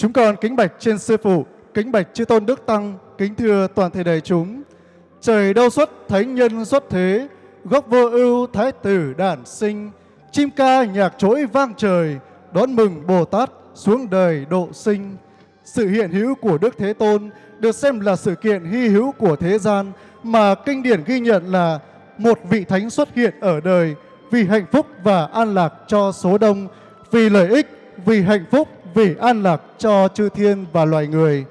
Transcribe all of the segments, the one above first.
Chúng con kính bạch trên Sư Phụ, kính bạch chư Tôn Đức Tăng, kính thưa toàn thể đại chúng. Trời đâu xuất, thánh nhân xuất thế, gốc vô ưu, thái tử đản sinh. Chim ca nhạc trỗi vang trời, đón mừng Bồ Tát xuống đời độ sinh. Sự hiện hữu của Đức Thế Tôn được xem là sự kiện hy hữu của thế gian mà kinh điển ghi nhận là một vị thánh xuất hiện ở đời vì hạnh phúc và an lạc cho số đông, vì lợi ích, vì hạnh phúc, vì an lạc cho chư thiên và loài người.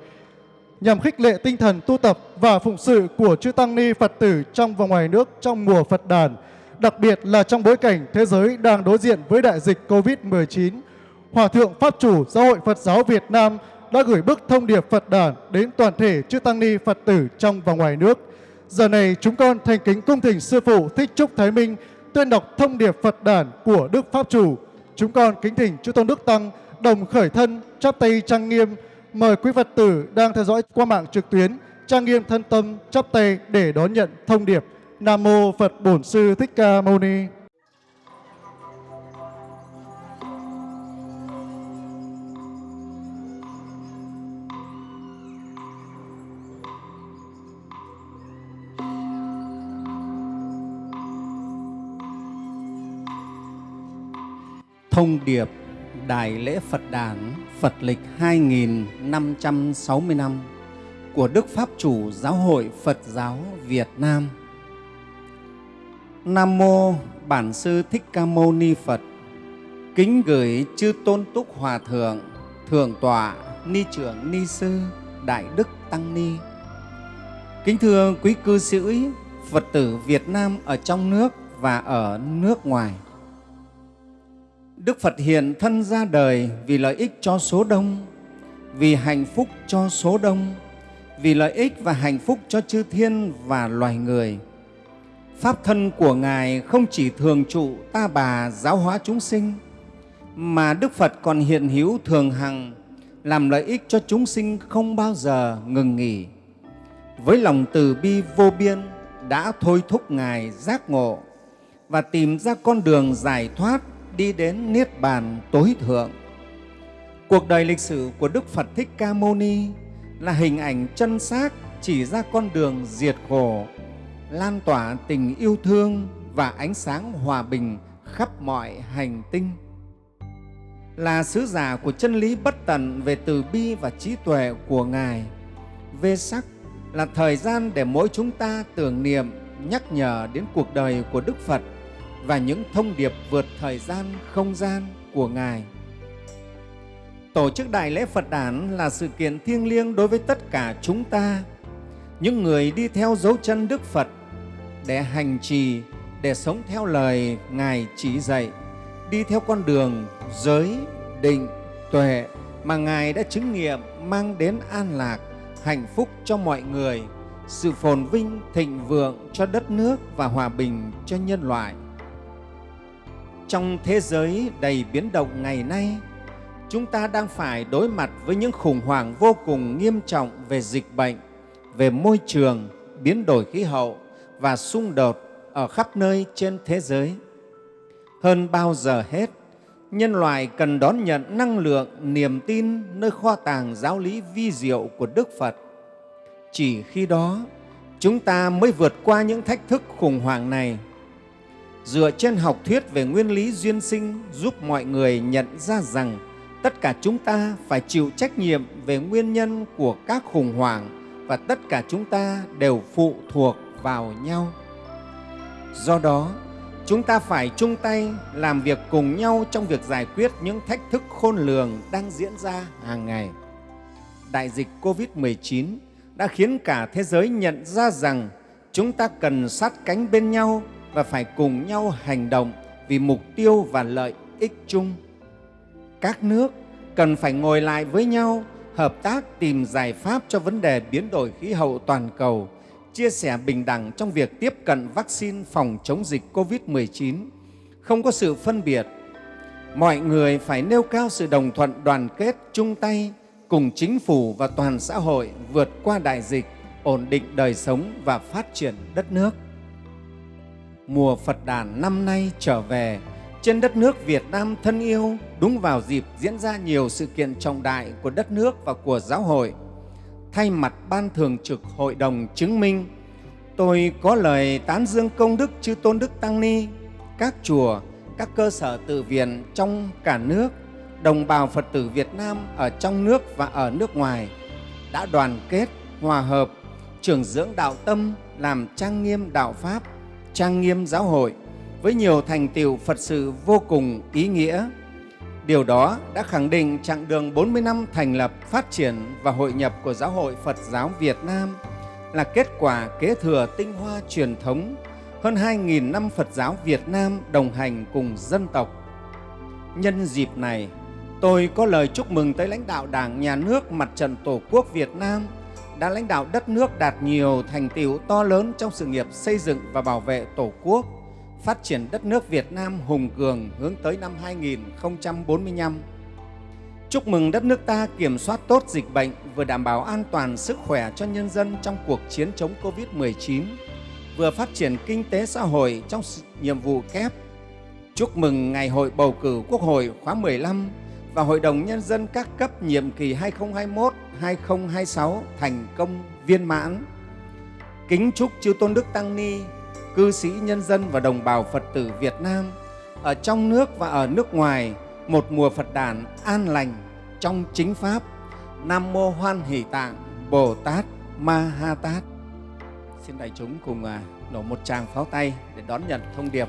Nhằm khích lệ tinh thần tu tập và phụng sự của chư Tăng Ni Phật tử trong và ngoài nước trong mùa Phật đàn, đặc biệt là trong bối cảnh thế giới đang đối diện với đại dịch COVID-19, Hòa Thượng Pháp Chủ Giáo hội Phật giáo Việt Nam đã gửi bức thông điệp Phật đàn đến toàn thể chư Tăng Ni Phật tử trong và ngoài nước. Giờ này chúng con thành kính cung thỉnh Sư Phụ Thích Trúc Thái Minh tuyên đọc thông điệp Phật đàn của Đức Pháp Chủ. Chúng con kính thỉnh chư Tôn Đức Tăng đồng khởi thân, chắp tay trang nghiêm. Mời quý Phật tử đang theo dõi qua mạng trực tuyến trang nghiêm thân tâm, chắp tay để đón nhận thông điệp. Nam Mô Phật Bổn Sư Thích Ca Mâu Ni. Thông điệp Đại lễ Phật đản Phật lịch 2560 năm của Đức Pháp Chủ Giáo hội Phật giáo Việt Nam. Nam mô Bản sư Thích Ca Mâu Ni Phật. Kính gửi chư Tôn Túc Hòa thượng, Thượng tọa, Ni trưởng Ni sư, Đại đức Tăng ni. Kính thưa quý cư sĩ Phật tử Việt Nam ở trong nước và ở nước ngoài. Đức Phật hiện thân ra đời vì lợi ích cho số đông, vì hạnh phúc cho số đông, vì lợi ích và hạnh phúc cho chư thiên và loài người. Pháp thân của Ngài không chỉ thường trụ ta bà giáo hóa chúng sinh, mà Đức Phật còn hiện hữu thường hằng làm lợi ích cho chúng sinh không bao giờ ngừng nghỉ. Với lòng từ bi vô biên đã thôi thúc Ngài giác ngộ và tìm ra con đường giải thoát đi đến Niết Bàn tối thượng. Cuộc đời lịch sử của Đức Phật Thích Ca Mâu Ni là hình ảnh chân xác chỉ ra con đường diệt khổ, lan tỏa tình yêu thương và ánh sáng hòa bình khắp mọi hành tinh. Là sứ giả của chân lý bất tận về từ bi và trí tuệ của Ngài, Vê sắc là thời gian để mỗi chúng ta tưởng niệm, nhắc nhở đến cuộc đời của Đức Phật và những thông điệp vượt thời gian, không gian của Ngài. Tổ chức Đại lễ Phật đản là sự kiện thiêng liêng đối với tất cả chúng ta, những người đi theo dấu chân Đức Phật để hành trì, để sống theo lời Ngài chỉ dạy, đi theo con đường giới, định, tuệ mà Ngài đã chứng nghiệm mang đến an lạc, hạnh phúc cho mọi người, sự phồn vinh, thịnh vượng cho đất nước và hòa bình cho nhân loại. Trong thế giới đầy biến động ngày nay, chúng ta đang phải đối mặt với những khủng hoảng vô cùng nghiêm trọng về dịch bệnh, về môi trường, biến đổi khí hậu và xung đột ở khắp nơi trên thế giới. Hơn bao giờ hết, nhân loại cần đón nhận năng lượng, niềm tin nơi kho tàng giáo lý vi diệu của Đức Phật. Chỉ khi đó, chúng ta mới vượt qua những thách thức khủng hoảng này dựa trên học thuyết về nguyên lý duyên sinh giúp mọi người nhận ra rằng tất cả chúng ta phải chịu trách nhiệm về nguyên nhân của các khủng hoảng và tất cả chúng ta đều phụ thuộc vào nhau. Do đó, chúng ta phải chung tay làm việc cùng nhau trong việc giải quyết những thách thức khôn lường đang diễn ra hàng ngày. Đại dịch COVID-19 đã khiến cả thế giới nhận ra rằng chúng ta cần sát cánh bên nhau và phải cùng nhau hành động vì mục tiêu và lợi ích chung. Các nước cần phải ngồi lại với nhau, hợp tác tìm giải pháp cho vấn đề biến đổi khí hậu toàn cầu, chia sẻ bình đẳng trong việc tiếp cận vaccine phòng chống dịch COVID-19, không có sự phân biệt. Mọi người phải nêu cao sự đồng thuận đoàn kết, chung tay cùng chính phủ và toàn xã hội vượt qua đại dịch, ổn định đời sống và phát triển đất nước mùa Phật đàn năm nay trở về trên đất nước Việt Nam thân yêu đúng vào dịp diễn ra nhiều sự kiện trọng đại của đất nước và của giáo hội. Thay mặt Ban Thường trực Hội đồng chứng minh, tôi có lời tán dương công đức chư Tôn Đức Tăng Ni, các chùa, các cơ sở tự viện trong cả nước, đồng bào Phật tử Việt Nam ở trong nước và ở nước ngoài đã đoàn kết, hòa hợp, trưởng dưỡng đạo tâm, làm trang nghiêm đạo Pháp, trang nghiêm giáo hội với nhiều thành tiệu Phật sự vô cùng ý nghĩa. Điều đó đã khẳng định chặng đường 40 năm thành lập, phát triển và hội nhập của Giáo hội Phật giáo Việt Nam là kết quả kế thừa tinh hoa truyền thống hơn 2.000 năm Phật giáo Việt Nam đồng hành cùng dân tộc. Nhân dịp này, tôi có lời chúc mừng tới lãnh đạo Đảng, Nhà nước, Mặt trận Tổ quốc Việt Nam đã lãnh đạo đất nước đạt nhiều thành tiệu to lớn trong sự nghiệp xây dựng và bảo vệ Tổ quốc, phát triển đất nước Việt Nam hùng cường hướng tới năm 2045. Chúc mừng đất nước ta kiểm soát tốt dịch bệnh, vừa đảm bảo an toàn sức khỏe cho nhân dân trong cuộc chiến chống Covid-19, vừa phát triển kinh tế xã hội trong nhiệm vụ kép. Chúc mừng Ngày hội bầu cử Quốc hội khóa 15 và Hội đồng Nhân dân các cấp nhiệm kỳ 2021-2026 thành công viên mãn. Kính chúc chư Tôn Đức Tăng Ni, cư sĩ nhân dân và đồng bào Phật tử Việt Nam ở trong nước và ở nước ngoài một mùa Phật đản an lành trong chính Pháp. Nam Mô Hoan Hỷ Tạng Bồ Tát Ma Ha Tát. Xin đại chúng cùng à, nổ một tràng pháo tay để đón nhận thông điệp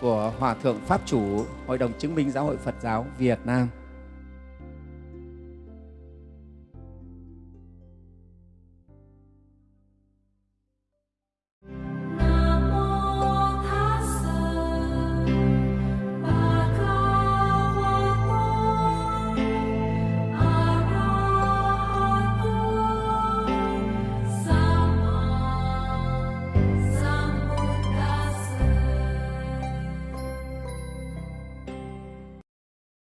của Hòa Thượng Pháp Chủ, Hội đồng Chứng minh Giáo hội Phật giáo Việt Nam.